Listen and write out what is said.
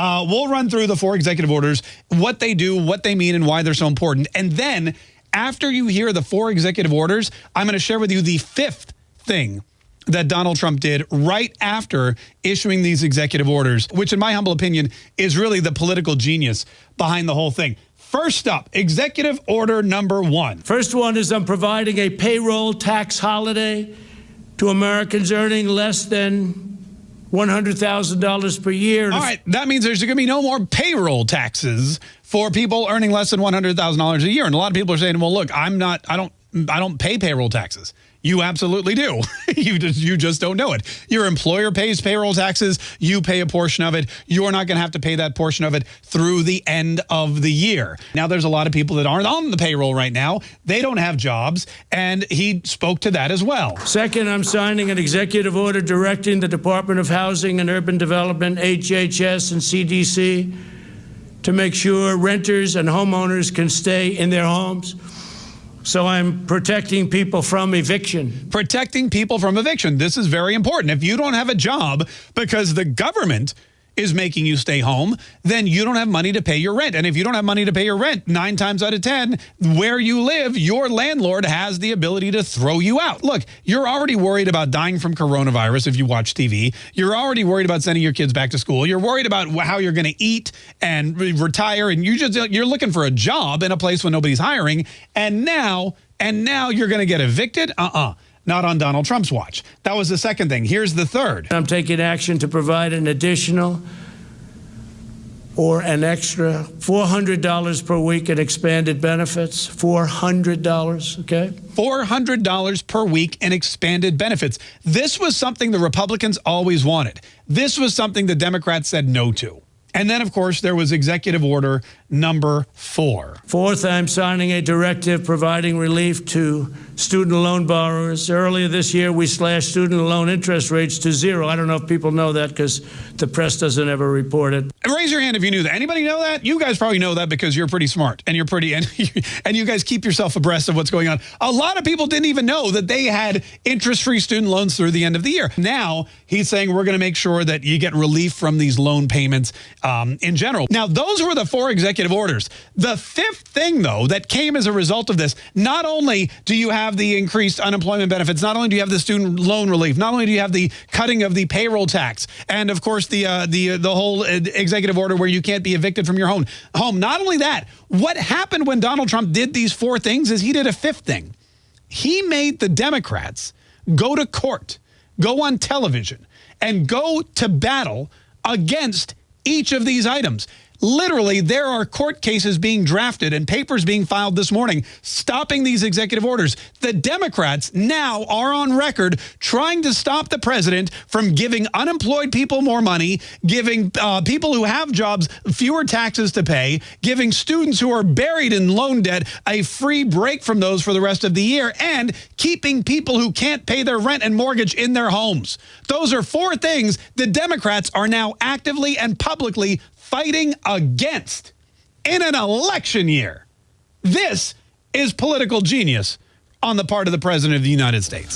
Uh, we'll run through the four executive orders, what they do, what they mean, and why they're so important. And then after you hear the four executive orders, I'm going to share with you the fifth thing that Donald Trump did right after issuing these executive orders, which in my humble opinion is really the political genius behind the whole thing. First up, executive order number one. First one is I'm providing a payroll tax holiday to Americans earning less than $100,000 per year. All right, that means there's going to be no more payroll taxes for people earning less than $100,000 a year. And a lot of people are saying, well, look, I'm not, I don't, I don't pay payroll taxes. You absolutely do. you just you just don't know it. Your employer pays payroll taxes. You pay a portion of it. You're not going to have to pay that portion of it through the end of the year. Now, there's a lot of people that aren't on the payroll right now. They don't have jobs, and he spoke to that as well. Second, I'm signing an executive order directing the Department of Housing and Urban Development, HHS, and CDC to make sure renters and homeowners can stay in their homes. So I'm protecting people from eviction. Protecting people from eviction. This is very important. If you don't have a job because the government is making you stay home, then you don't have money to pay your rent. And if you don't have money to pay your rent, nine times out of 10, where you live, your landlord has the ability to throw you out. Look, you're already worried about dying from coronavirus if you watch TV. You're already worried about sending your kids back to school. You're worried about how you're going to eat and retire. And you just, you're looking for a job in a place when nobody's hiring. And now, and now you're going to get evicted? Uh-uh not on Donald Trump's watch. That was the second thing. Here's the third. I'm taking action to provide an additional or an extra $400 per week in expanded benefits. $400, okay? $400 per week in expanded benefits. This was something the Republicans always wanted. This was something the Democrats said no to. And then, of course, there was executive order number four. Fourth, I'm signing a directive providing relief to student loan borrowers. Earlier this year, we slashed student loan interest rates to zero. I don't know if people know that because the press doesn't ever report it. Raise your hand if you knew that. Anybody know that? You guys probably know that because you're pretty smart and you're pretty and and you guys keep yourself abreast of what's going on. A lot of people didn't even know that they had interest-free student loans through the end of the year. Now he's saying we're going to make sure that you get relief from these loan payments um, in general. Now those were the four executive orders. The fifth thing though that came as a result of this, not only do you have the increased unemployment benefits, not only do you have the student loan relief, not only do you have the cutting of the payroll tax, and of course the uh, the uh, the whole uh, executive order where you can't be evicted from your home. Home. Not only that, what happened when Donald Trump did these four things is he did a fifth thing. He made the Democrats go to court, go on television, and go to battle against each of these items. Literally, there are court cases being drafted and papers being filed this morning stopping these executive orders. The Democrats now are on record trying to stop the president from giving unemployed people more money, giving uh, people who have jobs fewer taxes to pay, giving students who are buried in loan debt a free break from those for the rest of the year, and keeping people who can't pay their rent and mortgage in their homes. Those are four things the Democrats are now actively and publicly fighting against in an election year. This is political genius on the part of the President of the United States.